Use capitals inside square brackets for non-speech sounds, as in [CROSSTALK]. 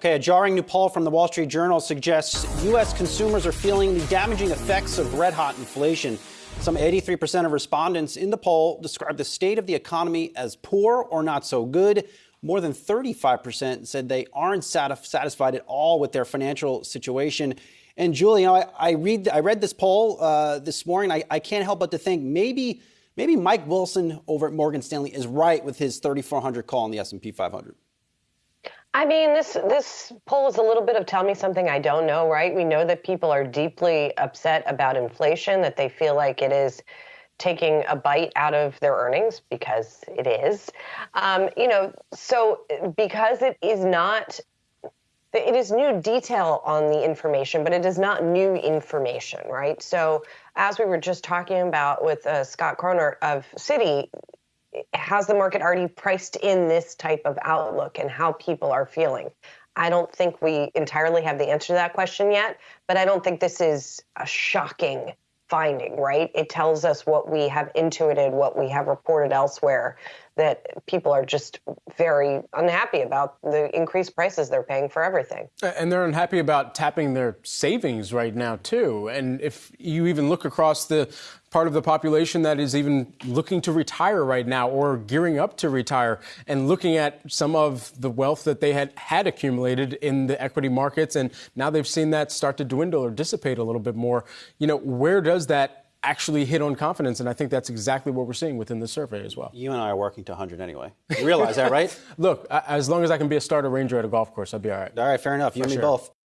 Okay, a jarring new poll from the Wall Street Journal suggests U.S. consumers are feeling the damaging effects of red hot inflation. Some 83% of respondents in the poll described the state of the economy as poor or not so good. More than 35% said they aren't satisfied at all with their financial situation. And Julie, you know, I, I read I read this poll uh, this morning. I, I can't help but to think maybe maybe Mike Wilson over at Morgan Stanley is right with his 3,400 call on the S&P 500. I mean, this this poll is a little bit of tell me something I don't know, right? We know that people are deeply upset about inflation, that they feel like it is taking a bite out of their earnings because it is. Um, you know, so because it is not it is new detail on the information, but it is not new information, right? So, as we were just talking about with uh, Scott Chronert of Citi, has the market already priced in this type of outlook and how people are feeling? I don't think we entirely have the answer to that question yet, but I don't think this is a shocking finding, right? It tells us what we have intuited, what we have reported elsewhere, that people are just very unhappy about the increased prices they're paying for everything. And they're unhappy about tapping their savings right now, too. And if you even look across the part of the population that is even looking to retire right now or gearing up to retire and looking at some of the wealth that they had had accumulated in the equity markets and now they've seen that start to dwindle or dissipate a little bit more you know where does that actually hit on confidence. And I think that's exactly what we're seeing within the survey as well. You and I are working to 100 anyway. You realize that, right? [LAUGHS] Look, as long as I can be a starter ranger at a golf course, I'll be all right. All right, fair enough. You For and me both.